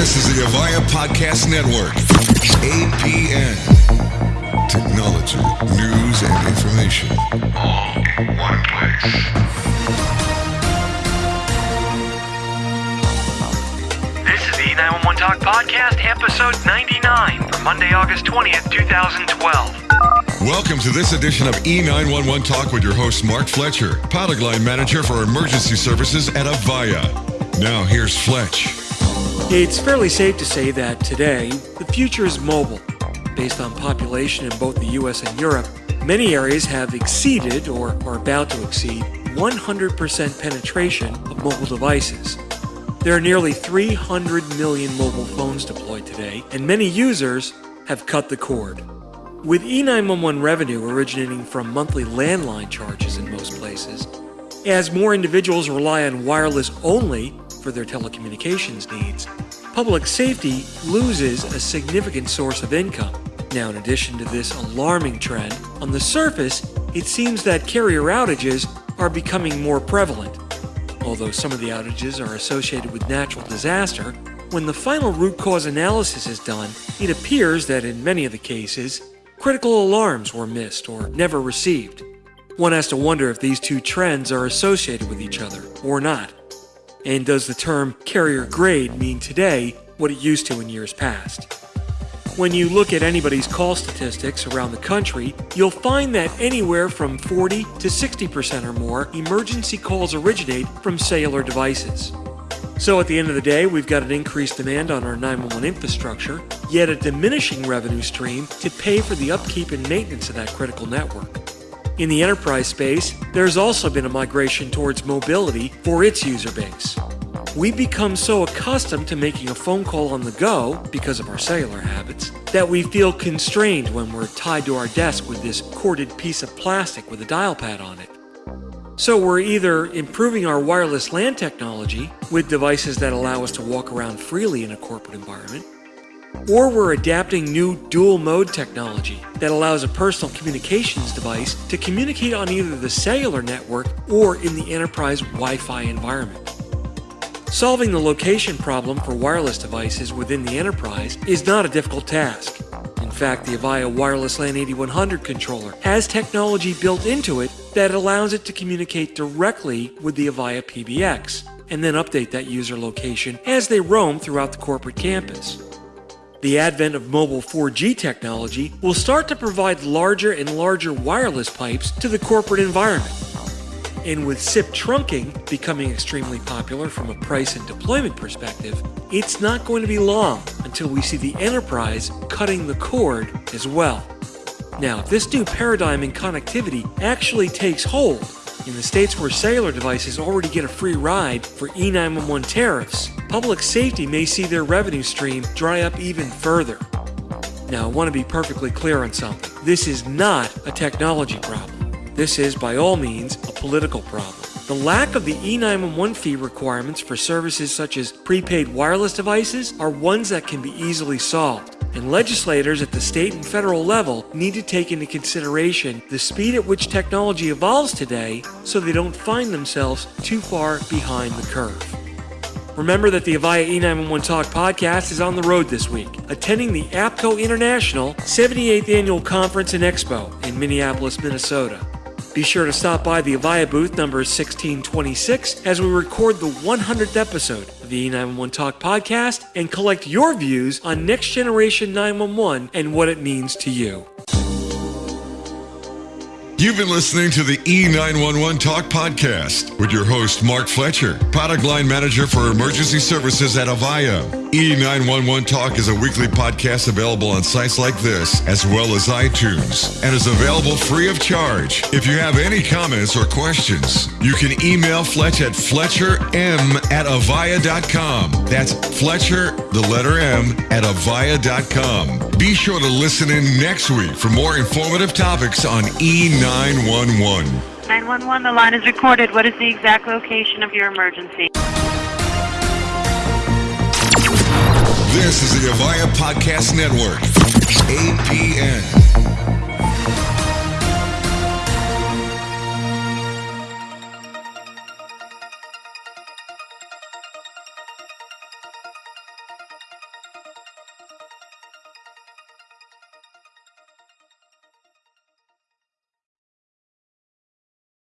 This is the Avaya Podcast Network. APN. Technology, news, and information. All in one place. This is the 911 Talk Podcast, episode 99 for Monday, August 20th, 2012. Welcome to this edition of E911 Talk with your host, Mark Fletcher, product line manager for emergency services at Avaya. Now, here's Fletch. It's fairly safe to say that today, the future is mobile. Based on population in both the US and Europe, many areas have exceeded or are about to exceed 100% penetration of mobile devices. There are nearly 300 million mobile phones deployed today, and many users have cut the cord. With E911 revenue originating from monthly landline charges in most places, as more individuals rely on wireless only for their telecommunications needs, public safety loses a significant source of income. Now, in addition to this alarming trend, on the surface, it seems that carrier outages are becoming more prevalent. Although some of the outages are associated with natural disaster, when the final root cause analysis is done, it appears that in many of the cases, critical alarms were missed or never received. One has to wonder if these two trends are associated with each other or not. And does the term carrier grade mean today what it used to in years past? When you look at anybody's call statistics around the country, you'll find that anywhere from 40 to 60% or more emergency calls originate from cellular devices. So at the end of the day, we've got an increased demand on our 911 infrastructure, yet a diminishing revenue stream to pay for the upkeep and maintenance of that critical network. In the enterprise space, there has also been a migration towards mobility for its user base. We've become so accustomed to making a phone call on the go because of our cellular habits that we feel constrained when we're tied to our desk with this corded piece of plastic with a dial pad on it. So we're either improving our wireless LAN technology with devices that allow us to walk around freely in a corporate environment, or we're adapting new dual mode technology that allows a personal communications device to communicate on either the cellular network or in the enterprise Wi Fi environment. Solving the location problem for wireless devices within the enterprise is not a difficult task. In fact, the Avaya Wireless LAN 8100 controller has technology built into it that allows it to communicate directly with the Avaya PBX and then update that user location as they roam throughout the corporate campus. The advent of mobile 4G technology will start to provide larger and larger wireless pipes to the corporate environment. And with SIP trunking becoming extremely popular from a price and deployment perspective, it's not going to be long until we see the enterprise cutting the cord as well. Now, if this new paradigm in connectivity actually takes hold, in the states where cellular devices already get a free ride for E911 tariffs, public safety may see their revenue stream dry up even further. Now, I want to be perfectly clear on something. This is not a technology problem. This is, by all means, a political problem. The lack of the E911 fee requirements for services such as prepaid wireless devices are ones that can be easily solved and legislators at the state and federal level need to take into consideration the speed at which technology evolves today so they don't find themselves too far behind the curve. Remember that the Avaya E911 Talk podcast is on the road this week, attending the APCO International 78th Annual Conference and Expo in Minneapolis, Minnesota. Be sure to stop by the Avaya booth number 1626 as we record the 100th episode of the E911 Talk podcast and collect your views on next generation 911 and what it means to you. You've been listening to the E911 Talk podcast with your host, Mark Fletcher, product line manager for emergency services at Avaya. E911 Talk is a weekly podcast available on sites like this, as well as iTunes, and is available free of charge. If you have any comments or questions, you can email Fletch at fletcherm at avaya.com. That's Fletcher, the letter M, at avaya.com. Be sure to listen in next week for more informative topics on E911. 911. 911, the line is recorded. What is the exact location of your emergency? This is the Avaya Podcast Network. APN.